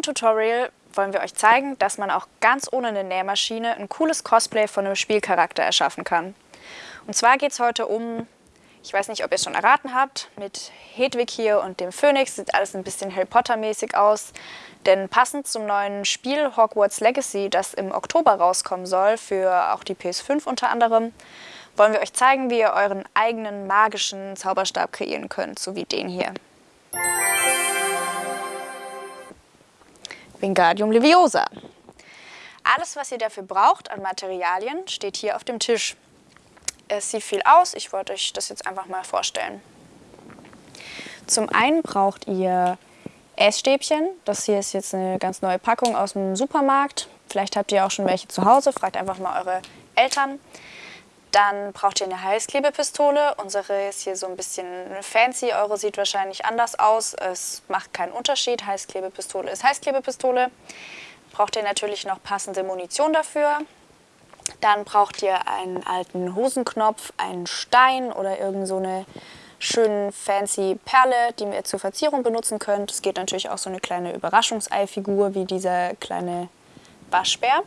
Diesem Tutorial wollen wir euch zeigen, dass man auch ganz ohne eine Nähmaschine ein cooles Cosplay von einem Spielcharakter erschaffen kann. Und zwar geht es heute um, ich weiß nicht, ob ihr es schon erraten habt, mit Hedwig hier und dem Phönix sieht alles ein bisschen Harry Potter mäßig aus. Denn passend zum neuen Spiel Hogwarts Legacy, das im Oktober rauskommen soll, für auch die PS5 unter anderem, wollen wir euch zeigen, wie ihr euren eigenen magischen Zauberstab kreieren könnt, so wie den hier. Wingardium Leviosa. Alles, was ihr dafür braucht an Materialien, steht hier auf dem Tisch. Es sieht viel aus, ich wollte euch das jetzt einfach mal vorstellen. Zum einen braucht ihr Essstäbchen. Das hier ist jetzt eine ganz neue Packung aus dem Supermarkt. Vielleicht habt ihr auch schon welche zu Hause, fragt einfach mal eure Eltern. Dann braucht ihr eine Heißklebepistole. Unsere ist hier so ein bisschen fancy, eure sieht wahrscheinlich anders aus. Es macht keinen Unterschied, Heißklebepistole ist Heißklebepistole. Braucht ihr natürlich noch passende Munition dafür. Dann braucht ihr einen alten Hosenknopf, einen Stein oder irgend so eine schöne fancy Perle, die ihr zur Verzierung benutzen könnt. Es geht natürlich auch so eine kleine Überraschungseifigur wie dieser kleine Waschbär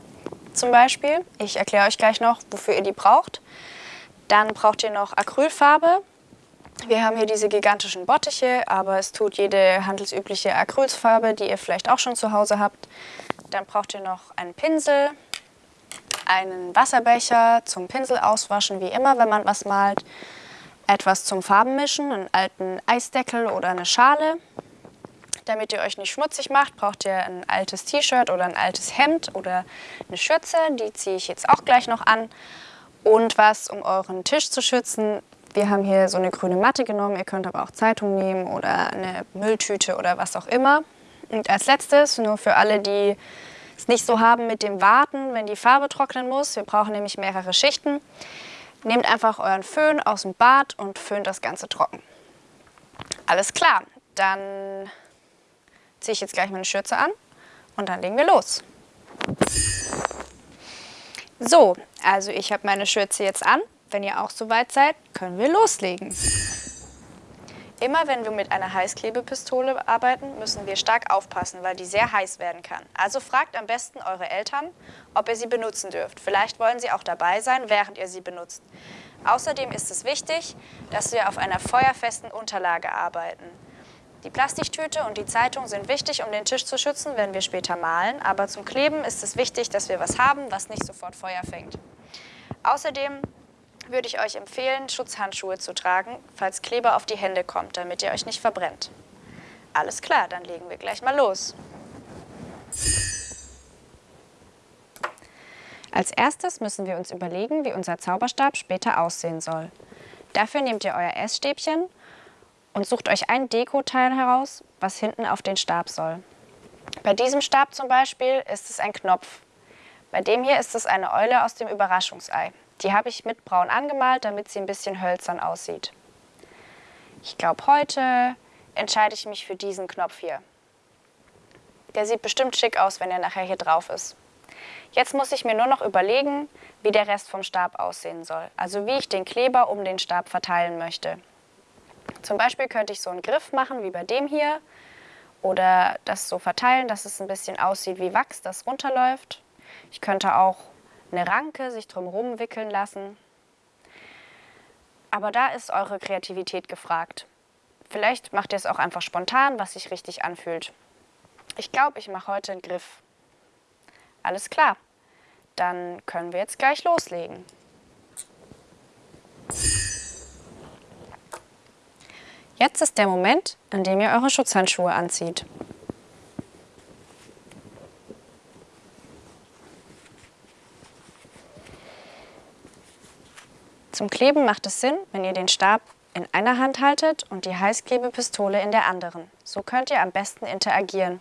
zum Beispiel. Ich erkläre euch gleich noch, wofür ihr die braucht. Dann braucht ihr noch Acrylfarbe. Wir haben hier diese gigantischen Bottiche, aber es tut jede handelsübliche Acrylfarbe, die ihr vielleicht auch schon zu Hause habt. Dann braucht ihr noch einen Pinsel, einen Wasserbecher zum Pinsel auswaschen, wie immer, wenn man was malt. Etwas zum Farbenmischen, einen alten Eisdeckel oder eine Schale. Damit ihr euch nicht schmutzig macht, braucht ihr ein altes T-Shirt oder ein altes Hemd oder eine Schürze. Die ziehe ich jetzt auch gleich noch an. Und was, um euren Tisch zu schützen. Wir haben hier so eine grüne Matte genommen. Ihr könnt aber auch Zeitung nehmen oder eine Mülltüte oder was auch immer. Und als letztes, nur für alle, die es nicht so haben mit dem Warten, wenn die Farbe trocknen muss. Wir brauchen nämlich mehrere Schichten. Nehmt einfach euren Föhn aus dem Bad und föhnt das Ganze trocken. Alles klar, dann ziehe ich jetzt gleich meine Schürze an und dann legen wir los. So, also ich habe meine Schürze jetzt an. Wenn ihr auch soweit seid, können wir loslegen. Immer wenn wir mit einer Heißklebepistole arbeiten, müssen wir stark aufpassen, weil die sehr heiß werden kann. Also fragt am besten eure Eltern, ob ihr sie benutzen dürft. Vielleicht wollen sie auch dabei sein, während ihr sie benutzt. Außerdem ist es wichtig, dass wir auf einer feuerfesten Unterlage arbeiten. Die Plastiktüte und die Zeitung sind wichtig, um den Tisch zu schützen, wenn wir später malen. Aber zum Kleben ist es wichtig, dass wir was haben, was nicht sofort Feuer fängt. Außerdem würde ich euch empfehlen, Schutzhandschuhe zu tragen, falls Kleber auf die Hände kommt, damit ihr euch nicht verbrennt. Alles klar, dann legen wir gleich mal los. Als erstes müssen wir uns überlegen, wie unser Zauberstab später aussehen soll. Dafür nehmt ihr euer Essstäbchen und sucht euch ein Dekoteil heraus, was hinten auf den Stab soll. Bei diesem Stab zum Beispiel ist es ein Knopf. Bei dem hier ist es eine Eule aus dem Überraschungsei. Die habe ich mit braun angemalt, damit sie ein bisschen hölzern aussieht. Ich glaube, heute entscheide ich mich für diesen Knopf hier. Der sieht bestimmt schick aus, wenn er nachher hier drauf ist. Jetzt muss ich mir nur noch überlegen, wie der Rest vom Stab aussehen soll. Also wie ich den Kleber um den Stab verteilen möchte. Zum Beispiel könnte ich so einen Griff machen, wie bei dem hier. Oder das so verteilen, dass es ein bisschen aussieht wie Wachs, das runterläuft. Ich könnte auch eine Ranke sich drumherum wickeln lassen. Aber da ist eure Kreativität gefragt. Vielleicht macht ihr es auch einfach spontan, was sich richtig anfühlt. Ich glaube, ich mache heute einen Griff. Alles klar, dann können wir jetzt gleich loslegen. Jetzt ist der Moment, in dem ihr eure Schutzhandschuhe anzieht. Zum Kleben macht es Sinn, wenn ihr den Stab in einer Hand haltet und die Heißklebepistole in der anderen. So könnt ihr am besten interagieren.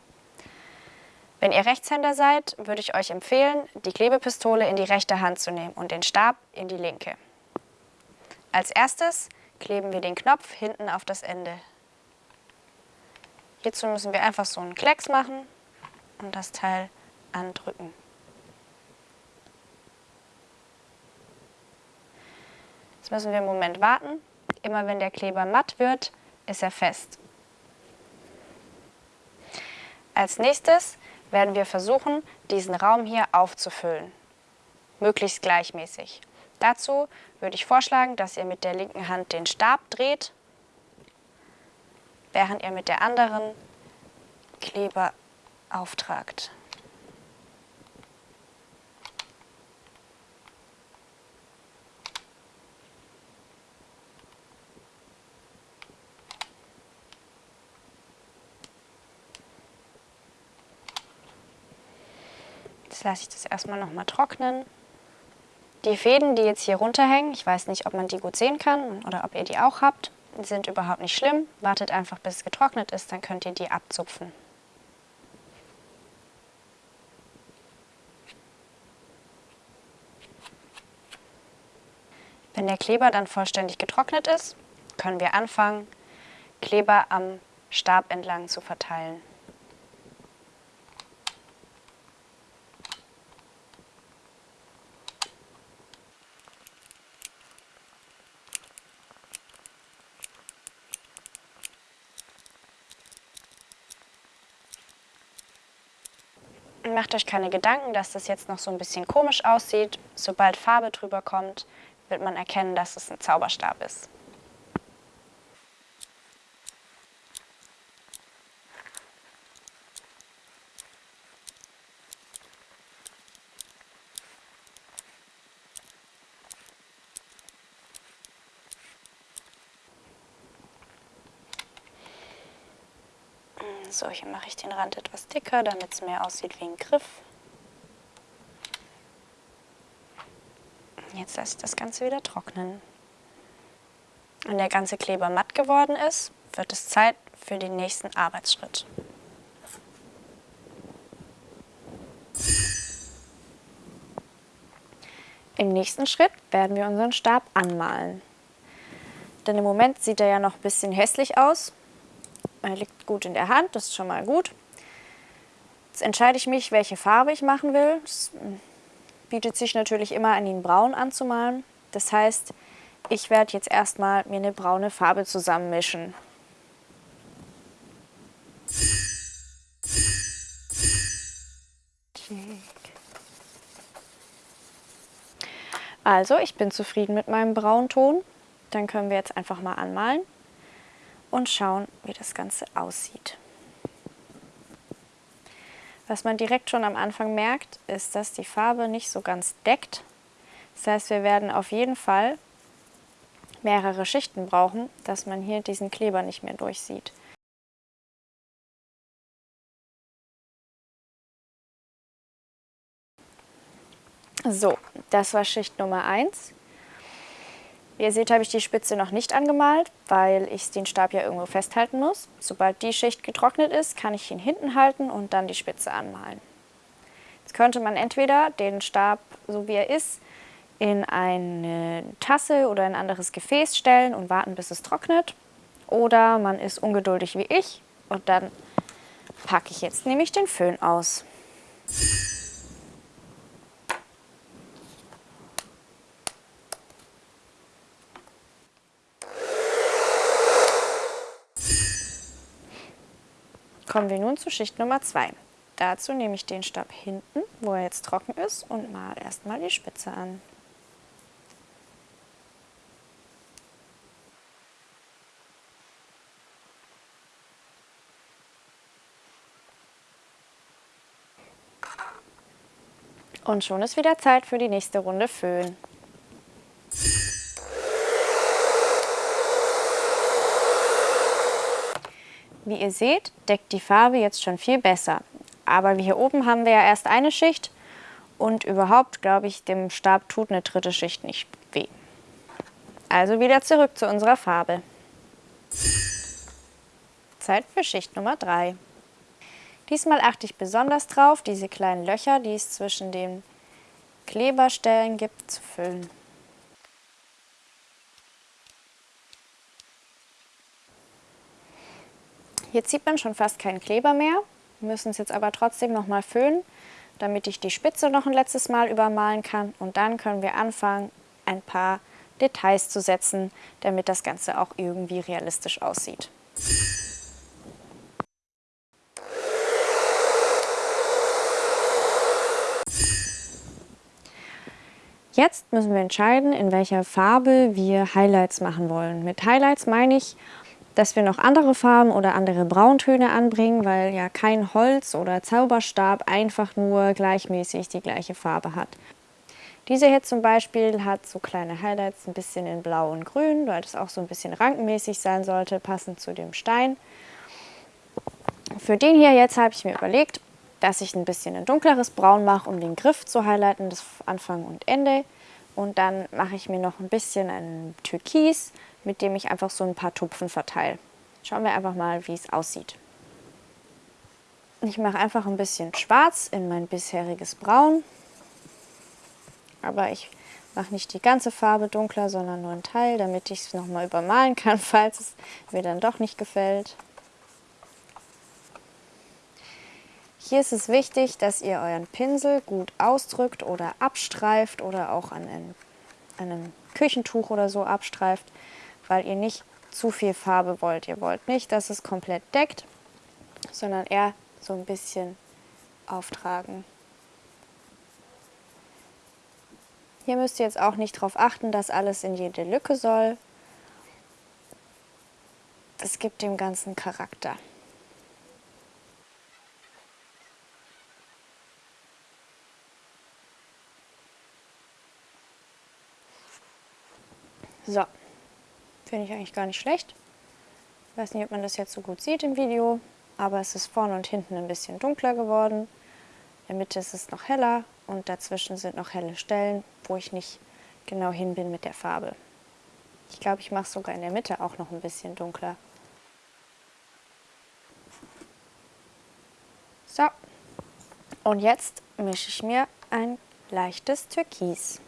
Wenn ihr Rechtshänder seid, würde ich euch empfehlen, die Klebepistole in die rechte Hand zu nehmen und den Stab in die linke. Als erstes kleben wir den Knopf hinten auf das Ende. Hierzu müssen wir einfach so einen Klecks machen und das Teil andrücken. Jetzt müssen wir einen Moment warten. Immer wenn der Kleber matt wird, ist er fest. Als nächstes werden wir versuchen, diesen Raum hier aufzufüllen, möglichst gleichmäßig. Dazu würde ich vorschlagen, dass ihr mit der linken Hand den Stab dreht, während ihr mit der anderen Kleber auftragt. Jetzt lasse ich das erstmal noch mal trocknen. Die Fäden, die jetzt hier runterhängen, ich weiß nicht, ob man die gut sehen kann oder ob ihr die auch habt, sind überhaupt nicht schlimm. Wartet einfach, bis es getrocknet ist, dann könnt ihr die abzupfen. Wenn der Kleber dann vollständig getrocknet ist, können wir anfangen, Kleber am Stab entlang zu verteilen. Macht euch keine Gedanken, dass das jetzt noch so ein bisschen komisch aussieht. Sobald Farbe drüber kommt, wird man erkennen, dass es ein Zauberstab ist. So, hier mache ich den Rand etwas dicker, damit es mehr aussieht wie ein Griff. Jetzt lasse ich das Ganze wieder trocknen. Wenn der ganze Kleber matt geworden ist, wird es Zeit für den nächsten Arbeitsschritt. Im nächsten Schritt werden wir unseren Stab anmalen. Denn im Moment sieht er ja noch ein bisschen hässlich aus er liegt gut in der Hand, das ist schon mal gut. Jetzt entscheide ich mich, welche Farbe ich machen will. Es bietet sich natürlich immer an, ihn braun anzumalen. Das heißt, ich werde jetzt erstmal mir eine braune Farbe zusammenmischen. Also, ich bin zufrieden mit meinem Braunton. Dann können wir jetzt einfach mal anmalen und schauen, wie das Ganze aussieht. Was man direkt schon am Anfang merkt, ist, dass die Farbe nicht so ganz deckt. Das heißt, wir werden auf jeden Fall mehrere Schichten brauchen, dass man hier diesen Kleber nicht mehr durchsieht. So, das war Schicht Nummer 1. Wie ihr seht, habe ich die Spitze noch nicht angemalt, weil ich den Stab ja irgendwo festhalten muss. Sobald die Schicht getrocknet ist, kann ich ihn hinten halten und dann die Spitze anmalen. Jetzt könnte man entweder den Stab, so wie er ist, in eine Tasse oder ein anderes Gefäß stellen und warten, bis es trocknet. Oder man ist ungeduldig wie ich und dann packe ich jetzt nämlich den Föhn aus. Kommen wir nun zu Schicht Nummer 2. Dazu nehme ich den Stab hinten, wo er jetzt trocken ist, und mal erstmal die Spitze an. Und schon ist wieder Zeit für die nächste Runde Föhn. Wie ihr seht, deckt die Farbe jetzt schon viel besser. Aber wie hier oben haben wir ja erst eine Schicht und überhaupt, glaube ich, dem Stab tut eine dritte Schicht nicht weh. Also wieder zurück zu unserer Farbe. Zeit für Schicht Nummer 3. Diesmal achte ich besonders drauf, diese kleinen Löcher, die es zwischen den Kleberstellen gibt, zu füllen. Jetzt sieht man schon fast keinen Kleber mehr. Wir müssen es jetzt aber trotzdem nochmal föhnen, damit ich die Spitze noch ein letztes Mal übermalen kann. Und dann können wir anfangen, ein paar Details zu setzen, damit das Ganze auch irgendwie realistisch aussieht. Jetzt müssen wir entscheiden, in welcher Farbe wir Highlights machen wollen. Mit Highlights meine ich, dass wir noch andere Farben oder andere Brauntöne anbringen, weil ja kein Holz oder Zauberstab einfach nur gleichmäßig die gleiche Farbe hat. Diese hier zum Beispiel hat so kleine Highlights, ein bisschen in Blau und Grün, weil das auch so ein bisschen rankenmäßig sein sollte, passend zu dem Stein. Für den hier jetzt habe ich mir überlegt, dass ich ein bisschen ein dunkleres Braun mache, um den Griff zu highlighten, das Anfang und Ende. Und dann mache ich mir noch ein bisschen ein Türkis, mit dem ich einfach so ein paar Tupfen verteile. Schauen wir einfach mal, wie es aussieht. Ich mache einfach ein bisschen schwarz in mein bisheriges Braun. Aber ich mache nicht die ganze Farbe dunkler, sondern nur einen Teil, damit ich es nochmal übermalen kann, falls es mir dann doch nicht gefällt. Hier ist es wichtig, dass ihr euren Pinsel gut ausdrückt oder abstreift oder auch an einem, einem Küchentuch oder so abstreift, weil ihr nicht zu viel Farbe wollt. Ihr wollt nicht, dass es komplett deckt, sondern eher so ein bisschen auftragen. Hier müsst ihr jetzt auch nicht darauf achten, dass alles in jede Lücke soll. Das gibt dem Ganzen Charakter. So, finde ich eigentlich gar nicht schlecht. Ich weiß nicht, ob man das jetzt so gut sieht im Video, aber es ist vorne und hinten ein bisschen dunkler geworden. In der Mitte ist es noch heller und dazwischen sind noch helle Stellen, wo ich nicht genau hin bin mit der Farbe. Ich glaube, ich mache es sogar in der Mitte auch noch ein bisschen dunkler. So, und jetzt mische ich mir ein leichtes Türkis.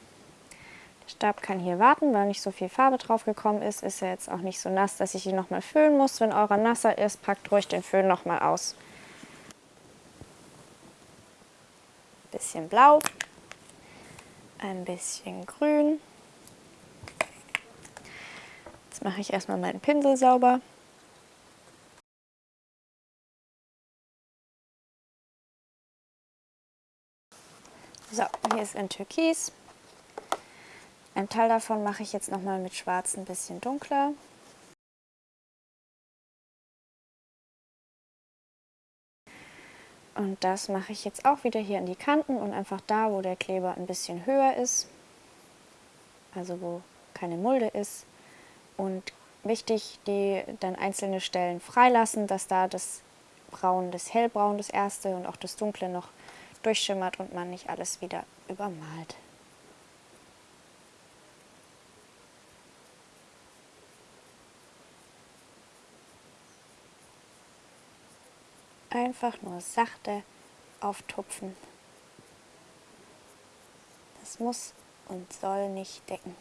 Stab kann hier warten, weil nicht so viel Farbe drauf gekommen ist. Ist er jetzt auch nicht so nass, dass ich ihn nochmal füllen muss. Wenn eurer nasser ist, packt ruhig den Föhn nochmal aus. Bisschen blau, ein bisschen grün. Jetzt mache ich erstmal meinen Pinsel sauber. So, hier ist ein Türkis. Ein Teil davon mache ich jetzt nochmal mit schwarz ein bisschen dunkler. Und das mache ich jetzt auch wieder hier in die Kanten und einfach da, wo der Kleber ein bisschen höher ist, also wo keine Mulde ist. Und wichtig, die dann einzelne Stellen freilassen, dass da das Braun, das Hellbraun, das erste und auch das Dunkle noch durchschimmert und man nicht alles wieder übermalt. Einfach nur sachte auftupfen. Das muss und soll nicht decken.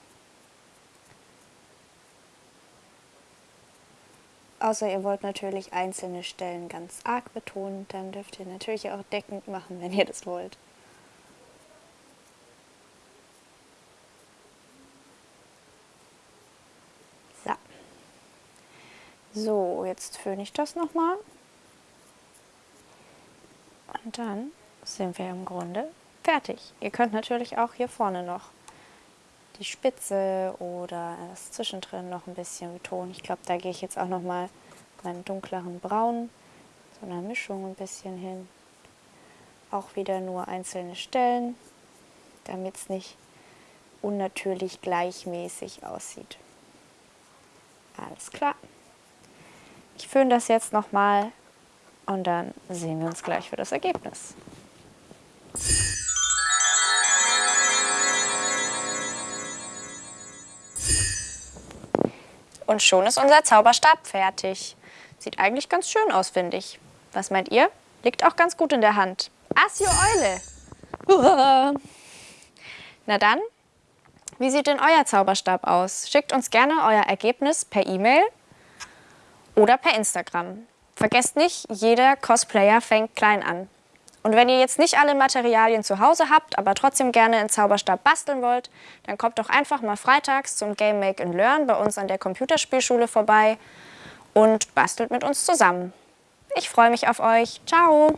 Außer ihr wollt natürlich einzelne Stellen ganz arg betonen, dann dürft ihr natürlich auch deckend machen, wenn ihr das wollt. So, jetzt föhne ich das nochmal. Und dann sind wir im Grunde fertig. Ihr könnt natürlich auch hier vorne noch die Spitze oder das Zwischendrin noch ein bisschen betonen. Ich glaube, da gehe ich jetzt auch noch mal meinen dunkleren Braun, so einer Mischung ein bisschen hin. Auch wieder nur einzelne Stellen, damit es nicht unnatürlich gleichmäßig aussieht. Alles klar. Ich föhne das jetzt noch mal und dann sehen wir uns gleich für das Ergebnis. Und schon ist unser Zauberstab fertig. Sieht eigentlich ganz schön aus, finde ich. Was meint ihr? Liegt auch ganz gut in der Hand. Asio Eule! Na dann, wie sieht denn euer Zauberstab aus? Schickt uns gerne euer Ergebnis per E-Mail oder per Instagram. Vergesst nicht, jeder Cosplayer fängt klein an. Und wenn ihr jetzt nicht alle Materialien zu Hause habt, aber trotzdem gerne einen Zauberstab basteln wollt, dann kommt doch einfach mal freitags zum Game Make and Learn bei uns an der Computerspielschule vorbei und bastelt mit uns zusammen. Ich freue mich auf euch. Ciao!